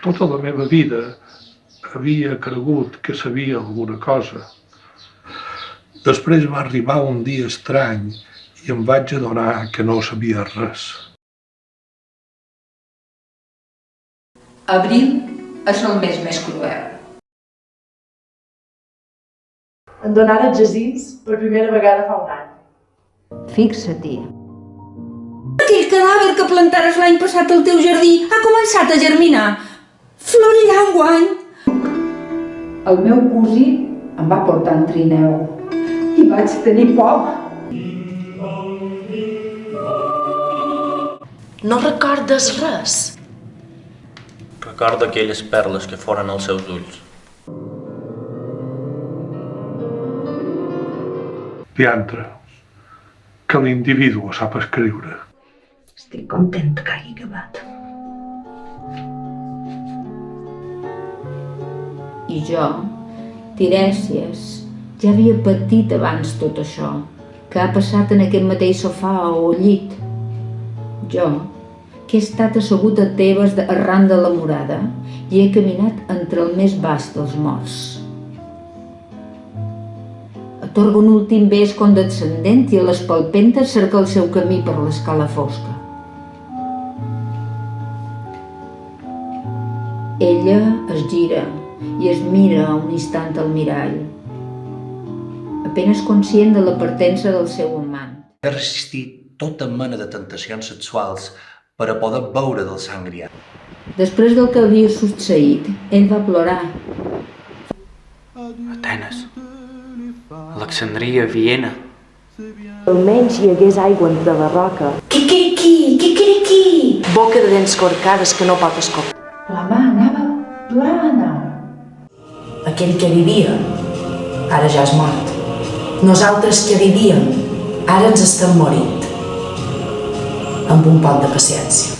Tota la meva vida havia cregut que sabia alguna cosa. Després va arribar un dia estrany i em vaig adonar que no sabia res. Abril és el mes més cruel. Em donaren jacins per primera vegada fa un any. Fixa-t'hi. Aquell cadàver que plantares l'any passat al teu jardí ha començat a germinar. Florirà enguany. El meu cosí em va portar en trineu i vaig tenir por. No recordes res? Recorda aquelles perles que foren als seus ulls. Diantre, que l'individu sap escriure. Estic content que hagi acabat. I jo, Tirèsies, ja havia patit abans tot això, que ha passat en aquest mateix sofà o llit. Jo, que he estat assegut a Tebes arran de la morada i he caminat entre el més bast dels morts. Atorga un últim bes condescendent i a les palpentes cerca el seu camí per l'escala fosca. Ella es gira i es mira un instant al mirall, apenas conscient de la partença del seu amant. He resistit tota mena de tentacions sexuals per a poder beure del sangriat. Després del que havia succeït, ell va plorar. Atenes, Alexandria, Viena. Almenys hi hagués aigua entre la roca. Quiquiriqui, quiquiriqui. Boca de dents corcades que no pot escopar. La mà anava plana. Aquell que vivia, ara ja és mort. Nosaltres que vivíem, ara ens estem morint. Amb un poc de paciència.